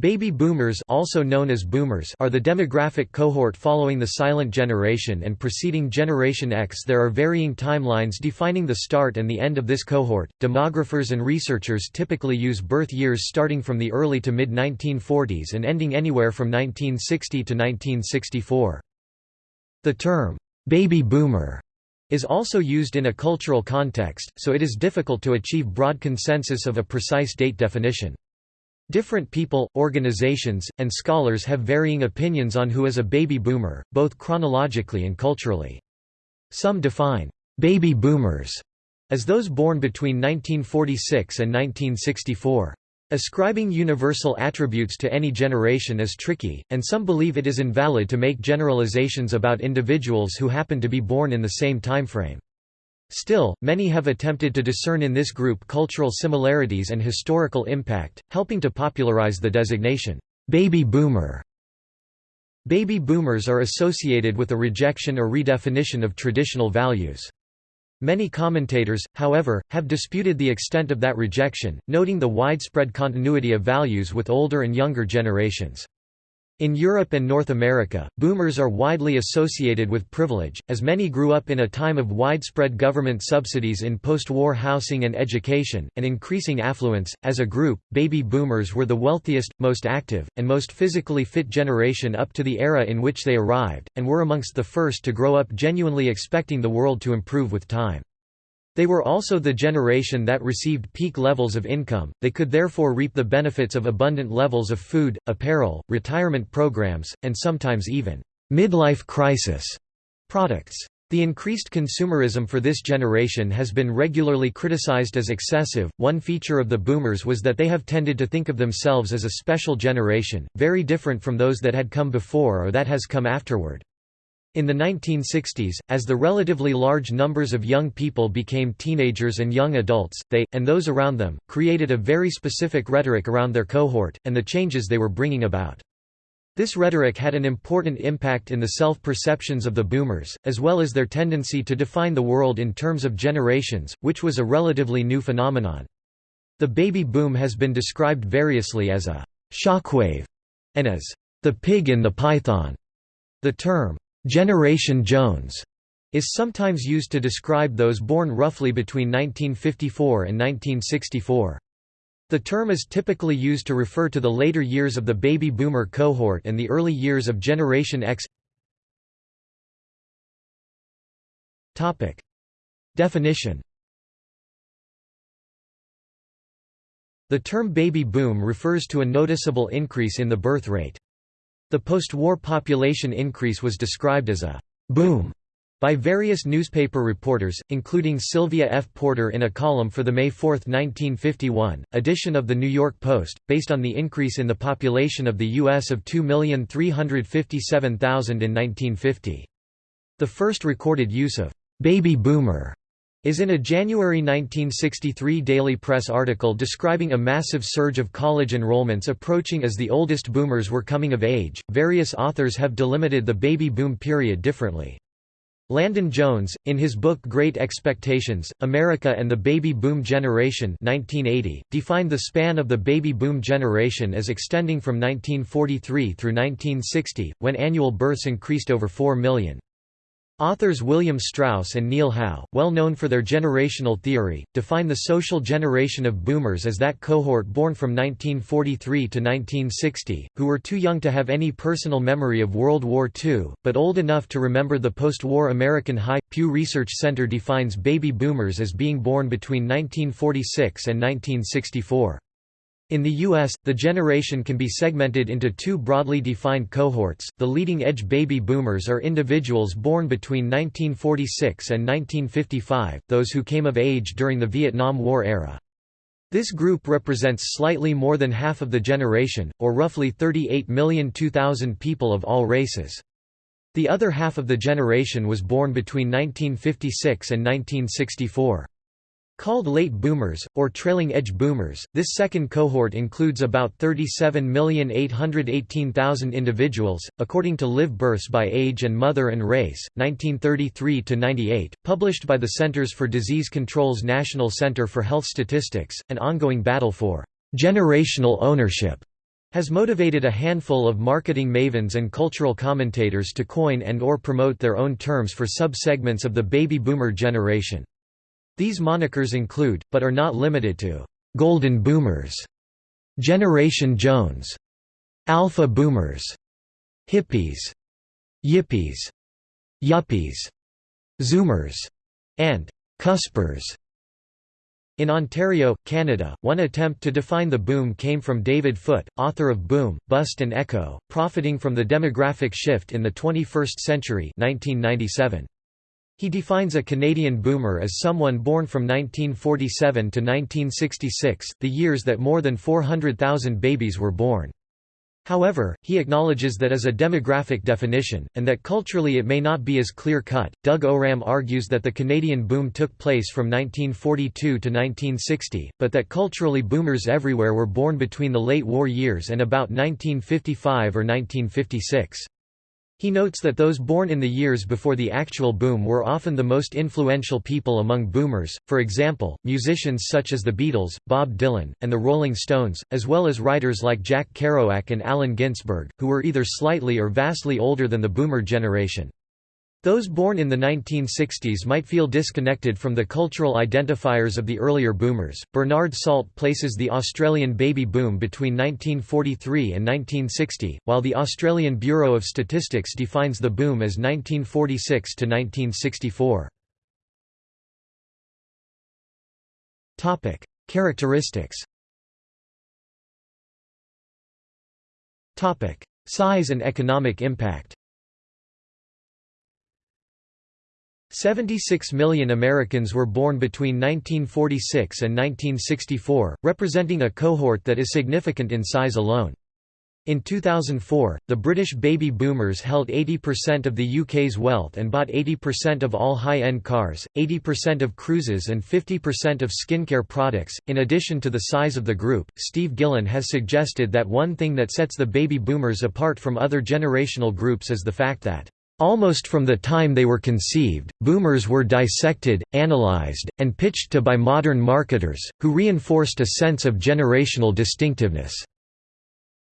Baby boomers also known as boomers are the demographic cohort following the silent generation and preceding Generation X. There are varying timelines defining the start and the end of this cohort. Demographers and researchers typically use birth years starting from the early to mid 1940s and ending anywhere from 1960 to 1964. The term baby boomer is also used in a cultural context, so it is difficult to achieve broad consensus of a precise date definition. Different people, organizations, and scholars have varying opinions on who is a baby boomer, both chronologically and culturally. Some define baby boomers as those born between 1946 and 1964. Ascribing universal attributes to any generation is tricky, and some believe it is invalid to make generalizations about individuals who happen to be born in the same timeframe. Still, many have attempted to discern in this group cultural similarities and historical impact, helping to popularize the designation, baby boomer. Baby boomers are associated with a rejection or redefinition of traditional values. Many commentators, however, have disputed the extent of that rejection, noting the widespread continuity of values with older and younger generations. In Europe and North America, boomers are widely associated with privilege, as many grew up in a time of widespread government subsidies in post-war housing and education, and increasing affluence. As a group, baby boomers were the wealthiest, most active, and most physically fit generation up to the era in which they arrived, and were amongst the first to grow up genuinely expecting the world to improve with time. They were also the generation that received peak levels of income, they could therefore reap the benefits of abundant levels of food, apparel, retirement programs, and sometimes even midlife crisis products. The increased consumerism for this generation has been regularly criticized as excessive. One feature of the boomers was that they have tended to think of themselves as a special generation, very different from those that had come before or that has come afterward. In the 1960s, as the relatively large numbers of young people became teenagers and young adults, they, and those around them, created a very specific rhetoric around their cohort, and the changes they were bringing about. This rhetoric had an important impact in the self-perceptions of the boomers, as well as their tendency to define the world in terms of generations, which was a relatively new phenomenon. The baby boom has been described variously as a «shockwave» and as «the pig in the python». The term Generation Jones is sometimes used to describe those born roughly between 1954 and 1964. The term is typically used to refer to the later years of the baby boomer cohort and the early years of Generation X. Topic: Definition. The term baby boom refers to a noticeable increase in the birth rate. The post-war population increase was described as a «boom» by various newspaper reporters, including Sylvia F. Porter in a column for the May 4, 1951, edition of The New York Post, based on the increase in the population of the U.S. of 2,357,000 in 1950. The first recorded use of «baby boomer» is in a January 1963 Daily Press article describing a massive surge of college enrollments approaching as the oldest boomers were coming of age. Various authors have delimited the baby boom period differently. Landon Jones, in his book Great Expectations, America and the Baby Boom Generation 1980, defined the span of the baby boom generation as extending from 1943 through 1960, when annual births increased over 4 million. Authors William Strauss and Neil Howe, well known for their generational theory, define the social generation of boomers as that cohort born from 1943 to 1960, who were too young to have any personal memory of World War II, but old enough to remember the post-war American high. Pew Research Center defines baby boomers as being born between 1946 and 1964. In the U.S., the generation can be segmented into two broadly defined cohorts. The leading edge baby boomers are individuals born between 1946 and 1955, those who came of age during the Vietnam War era. This group represents slightly more than half of the generation, or roughly 38,002,000 people of all races. The other half of the generation was born between 1956 and 1964. Called late boomers, or trailing edge boomers, this second cohort includes about 37,818,000 individuals, according to Live Births by Age and Mother and Race, 1933–98, published by the Centers for Disease Control's National Center for Health Statistics, an ongoing battle for «generational ownership» has motivated a handful of marketing mavens and cultural commentators to coin and or promote their own terms for sub-segments of the baby boomer generation. These monikers include, but are not limited to, "'Golden Boomers", "'Generation Jones", "'Alpha Boomers", "'Hippies", "'Yippies", "'Yuppies", "'Zoomers", and "'Cuspers". In Ontario, Canada, one attempt to define the boom came from David Foote, author of Boom, Bust and Echo, Profiting from the Demographic Shift in the 21st Century 1997. He defines a Canadian boomer as someone born from 1947 to 1966, the years that more than 400,000 babies were born. However, he acknowledges that as a demographic definition, and that culturally it may not be as clear cut. Doug Owram argues that the Canadian boom took place from 1942 to 1960, but that culturally boomers everywhere were born between the late war years and about 1955 or 1956. He notes that those born in the years before the actual boom were often the most influential people among boomers, for example, musicians such as the Beatles, Bob Dylan, and the Rolling Stones, as well as writers like Jack Kerouac and Allen Ginsberg, who were either slightly or vastly older than the boomer generation. Those born in the 1960s might feel disconnected from the cultural identifiers of the earlier boomers. Bernard Salt places the Australian baby boom between 1943 and 1960, while the Australian Bureau of Statistics defines the boom as 1946 to 1964. Topic: Characteristics. Topic: Size and economic impact. 76 million Americans were born between 1946 and 1964, representing a cohort that is significant in size alone. In 2004, the British baby boomers held 80% of the UK's wealth and bought 80% of all high-end cars, 80% of cruises and 50% of skincare products. In addition to the size of the group, Steve Gillon has suggested that one thing that sets the baby boomers apart from other generational groups is the fact that Almost from the time they were conceived, boomers were dissected, analyzed, and pitched to by modern marketers, who reinforced a sense of generational distinctiveness.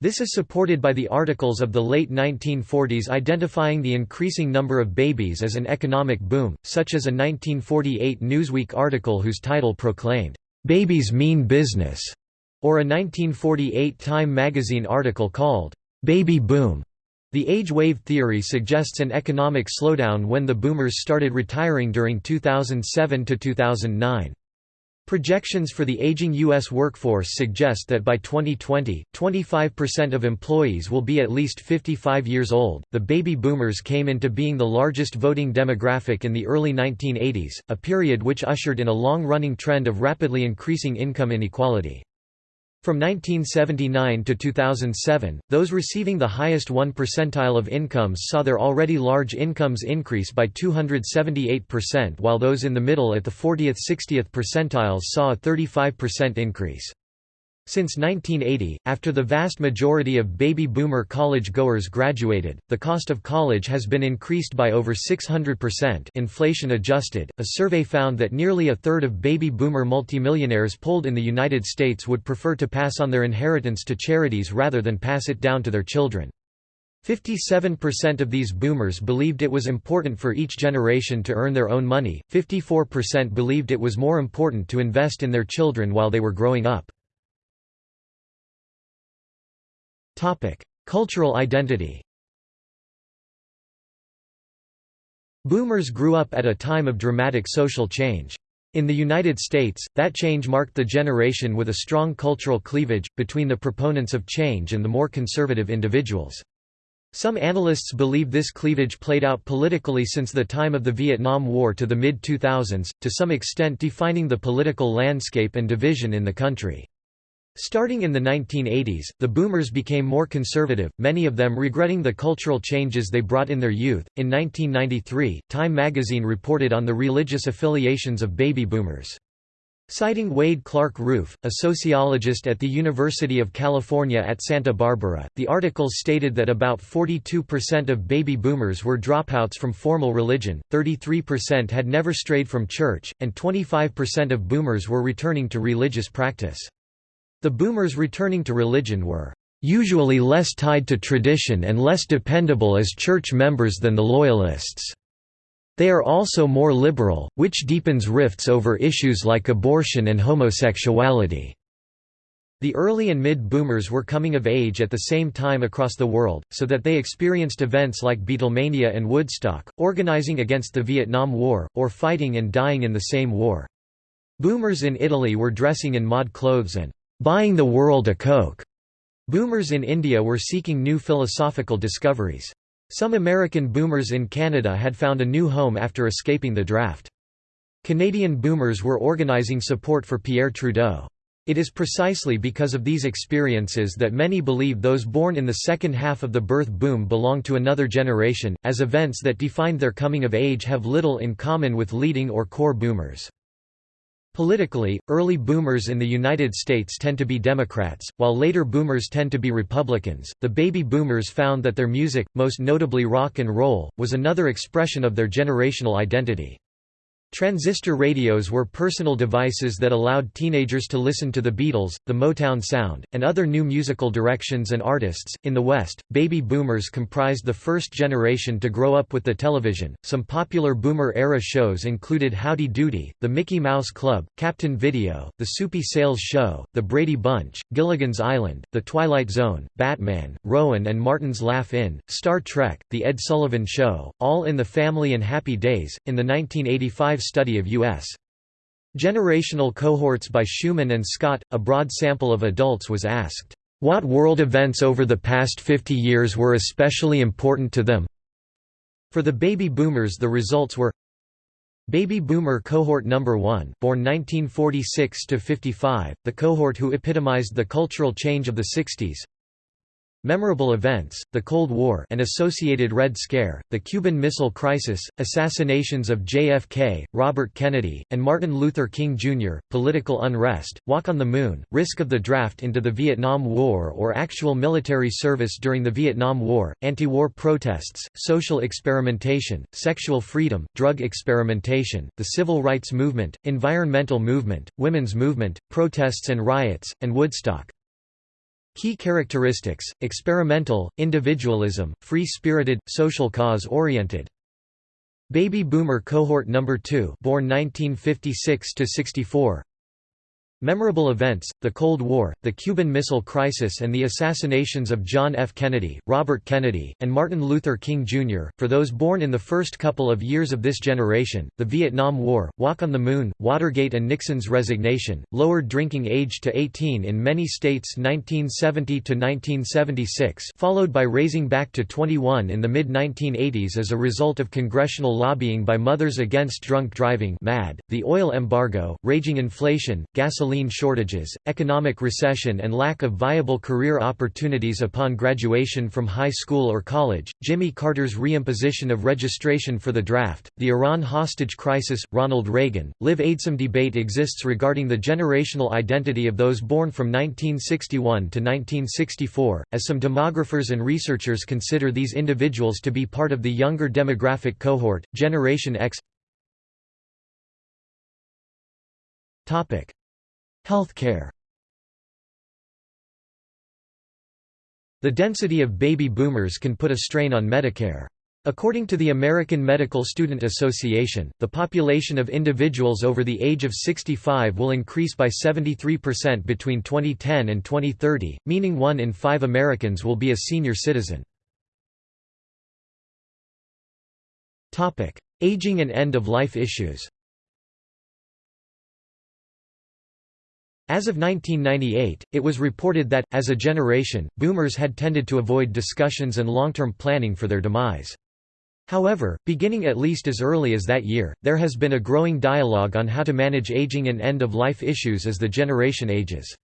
This is supported by the articles of the late 1940s identifying the increasing number of babies as an economic boom, such as a 1948 Newsweek article whose title proclaimed, "'Babies Mean Business' or a 1948 Time magazine article called, "'Baby Boom' The age wave theory suggests an economic slowdown when the boomers started retiring during 2007 to 2009. Projections for the aging U.S. workforce suggest that by 2020, 25% of employees will be at least 55 years old. The baby boomers came into being the largest voting demographic in the early 1980s, a period which ushered in a long running trend of rapidly increasing income inequality. From 1979 to 2007, those receiving the highest 1 percentile of incomes saw their already large incomes increase by 278% while those in the middle at the 40th–60th percentiles saw a 35% increase. Since 1980, after the vast majority of baby boomer college goers graduated, the cost of college has been increased by over 600% inflation adjusted. A survey found that nearly a third of baby boomer multimillionaires polled in the United States would prefer to pass on their inheritance to charities rather than pass it down to their children. 57% of these boomers believed it was important for each generation to earn their own money, 54% believed it was more important to invest in their children while they were growing up. Cultural identity. Boomers grew up at a time of dramatic social change. In the United States, that change marked the generation with a strong cultural cleavage, between the proponents of change and the more conservative individuals. Some analysts believe this cleavage played out politically since the time of the Vietnam War to the mid-2000s, to some extent defining the political landscape and division in the country. Starting in the 1980s, the boomers became more conservative, many of them regretting the cultural changes they brought in their youth. In 1993, Time magazine reported on the religious affiliations of baby boomers. Citing Wade Clark Roof, a sociologist at the University of California at Santa Barbara, the article stated that about 42% of baby boomers were dropouts from formal religion, 33% had never strayed from church, and 25% of boomers were returning to religious practice. The boomers returning to religion were usually less tied to tradition and less dependable as church members than the Loyalists. They are also more liberal, which deepens rifts over issues like abortion and homosexuality. The early and mid-boomers were coming of age at the same time across the world, so that they experienced events like Beatlemania and Woodstock, organizing against the Vietnam War, or fighting and dying in the same war. Boomers in Italy were dressing in mod clothes and buying the world a Coke. Boomers in India were seeking new philosophical discoveries. Some American boomers in Canada had found a new home after escaping the draft. Canadian boomers were organizing support for Pierre Trudeau. It is precisely because of these experiences that many believe those born in the second half of the birth boom belong to another generation, as events that defined their coming of age have little in common with leading or core boomers. Politically, early boomers in the United States tend to be Democrats, while later boomers tend to be Republicans. The baby boomers found that their music, most notably rock and roll, was another expression of their generational identity. Transistor radios were personal devices that allowed teenagers to listen to the Beatles, the Motown sound, and other new musical directions and artists. In the West, baby boomers comprised the first generation to grow up with the television. Some popular boomer era shows included Howdy Doody, The Mickey Mouse Club, Captain Video, The Soupy Sales Show, The Brady Bunch, Gilligan's Island, The Twilight Zone, Batman, Rowan and Martin's Laugh-In, Star Trek, The Ed Sullivan Show, All in the Family and Happy Days. In the 1985 study of U.S. generational cohorts by Schuman and Scott, a broad sample of adults was asked, "...what world events over the past 50 years were especially important to them?" For the baby boomers the results were Baby Boomer Cohort Number 1, born 1946–55, the cohort who epitomized the cultural change of the 60s Memorable events, the Cold War and associated Red Scare, the Cuban Missile Crisis, assassinations of JFK, Robert Kennedy, and Martin Luther King Jr., political unrest, Walk on the Moon, risk of the draft into the Vietnam War or actual military service during the Vietnam War, anti-war protests, social experimentation, sexual freedom, drug experimentation, the civil rights movement, environmental movement, women's movement, protests and riots, and Woodstock. Key characteristics, experimental, individualism, free-spirited, social cause-oriented. Baby Boomer Cohort No. 2 born 1956 to 64 Memorable events, the Cold War, the Cuban Missile Crisis and the assassinations of John F. Kennedy, Robert Kennedy, and Martin Luther King Jr., for those born in the first couple of years of this generation, the Vietnam War, Walk on the Moon, Watergate and Nixon's resignation, lowered drinking age to 18 in many states 1970–1976 followed by raising back to 21 in the mid-1980s as a result of congressional lobbying by Mothers Against Drunk Driving MADD, the oil embargo, raging inflation, gasoline gasoline shortages, economic recession and lack of viable career opportunities upon graduation from high school or college, Jimmy Carter's reimposition of registration for the draft, the Iran hostage crisis, Ronald Reagan, Live Aid. Some debate exists regarding the generational identity of those born from 1961 to 1964, as some demographers and researchers consider these individuals to be part of the younger demographic cohort, Generation X. Topic: Healthcare The density of baby boomers can put a strain on Medicare. According to the American Medical Student Association, the population of individuals over the age of 65 will increase by 73% between 2010 and 2030, meaning one in five Americans will be a senior citizen. Aging and end-of-life issues As of 1998, it was reported that, as a generation, boomers had tended to avoid discussions and long-term planning for their demise. However, beginning at least as early as that year, there has been a growing dialogue on how to manage aging and end-of-life issues as the generation ages.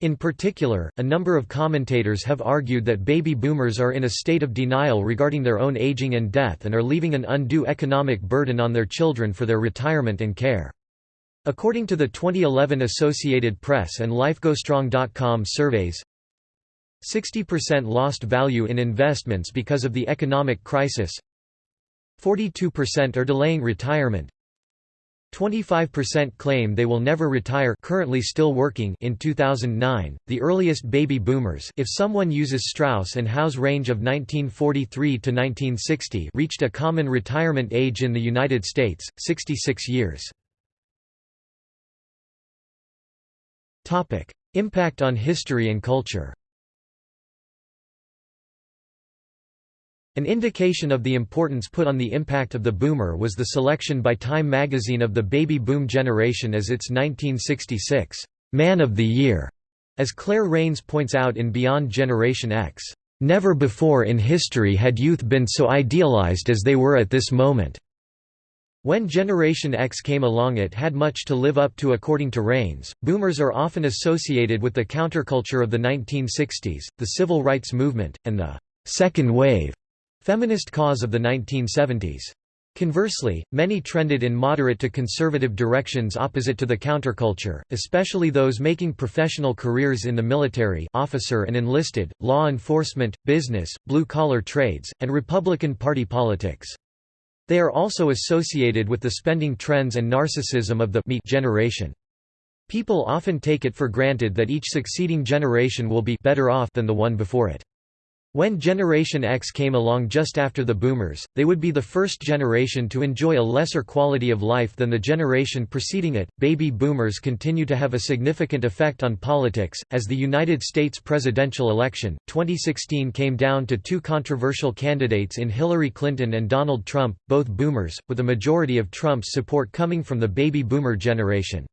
In particular, a number of commentators have argued that baby boomers are in a state of denial regarding their own aging and death and are leaving an undue economic burden on their children for their retirement and care. According to the 2011 Associated Press and LifeGoesStrong.com surveys, 60% lost value in investments because of the economic crisis 42% are delaying retirement 25% claim they will never retire currently still working in 2009 the earliest baby boomers if someone uses Strauss and Howe's range of 1943 to 1960 reached a common retirement age in the United States 66 years impact on history and culture An indication of the importance put on the impact of the boomer was the selection by Time magazine of the baby boom generation as its 1966 Man of the Year. As Claire Raines points out in Beyond Generation X, "...never before in history had youth been so idealized as they were at this moment." When Generation X came along it had much to live up to according to Raines. Boomers are often associated with the counterculture of the 1960s, the civil rights movement, and the second wave Feminist cause of the 1970s. Conversely, many trended in moderate to conservative directions opposite to the counterculture, especially those making professional careers in the military officer and enlisted, law enforcement, business, blue-collar trades, and Republican Party politics. They are also associated with the spending trends and narcissism of the me generation. People often take it for granted that each succeeding generation will be better off than the one before it. When Generation X came along just after the boomers, they would be the first generation to enjoy a lesser quality of life than the generation preceding it. Baby boomers continue to have a significant effect on politics, as the United States presidential election, 2016 came down to two controversial candidates in Hillary Clinton and Donald Trump, both boomers, with a majority of Trump's support coming from the baby boomer generation.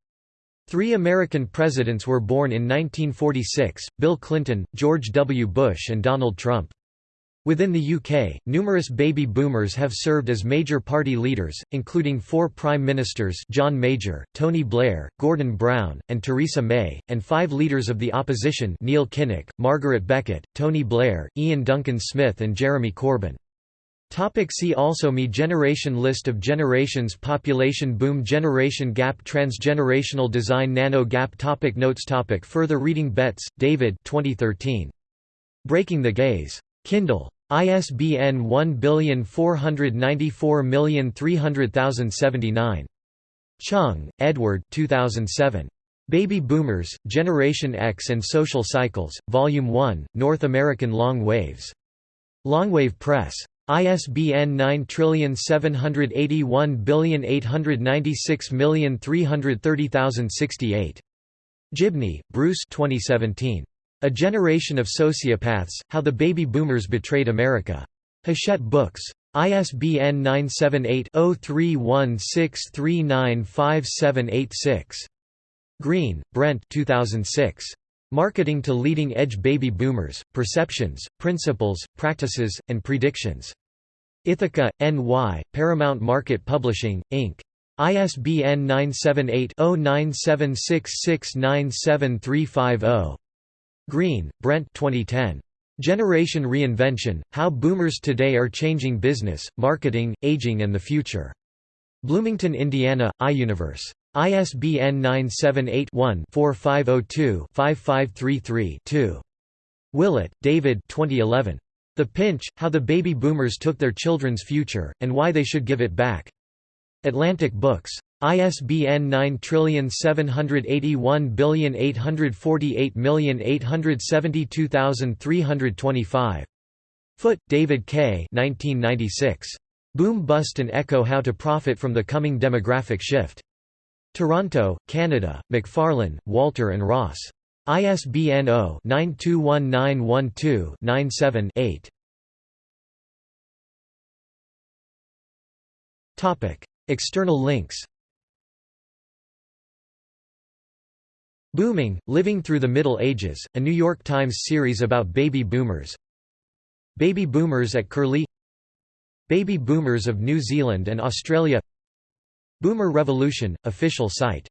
Three American presidents were born in 1946, Bill Clinton, George W. Bush and Donald Trump. Within the UK, numerous baby boomers have served as major party leaders, including four prime ministers John Major, Tony Blair, Gordon Brown, and Theresa May, and five leaders of the opposition Neil Kinnock, Margaret Beckett, Tony Blair, Iain Duncan Smith and Jeremy Corbyn. Topic see also Me Generation List of generations Population boom Generation gap Transgenerational design Nano gap topic Notes topic Further reading Betts, David 2013. Breaking the Gaze. Kindle. ISBN 1494300079. Chung, Edward 2007. Baby Boomers, Generation X and Social Cycles, Volume 1, North American Long Waves. Longwave Press. ISBN 9781896330068. Gibney, Bruce 2017. A Generation of Sociopaths, How the Baby Boomers Betrayed America. Hachette Books. ISBN 978-0316395786. Green, Brent 2006. Marketing to Leading-Edge Baby Boomers, Perceptions, Principles, Practices, and Predictions. Ithaca, N.Y., Paramount Market Publishing, Inc. ISBN 978-0976697350. Green, Brent 2010. Generation Reinvention, How Boomers Today Are Changing Business, Marketing, Aging and the Future. Bloomington, Indiana, iUniverse. ISBN 978-1-4502-5533-2. Willett, David 2011. The Pinch, How the Baby Boomers Took Their Children's Future, and Why They Should Give It Back. Atlantic Books. ISBN 9781848872325. Foote, David K. 1996. Boom Bust and Echo How to Profit from the Coming Demographic Shift. Toronto, Canada, Macfarlane, Walter and Ross. ISBN 0-921912-97-8. External links Booming, Living Through the Middle Ages, a New York Times series about baby boomers Baby boomers at Curlie Baby boomers of New Zealand and Australia Boomer Revolution, official site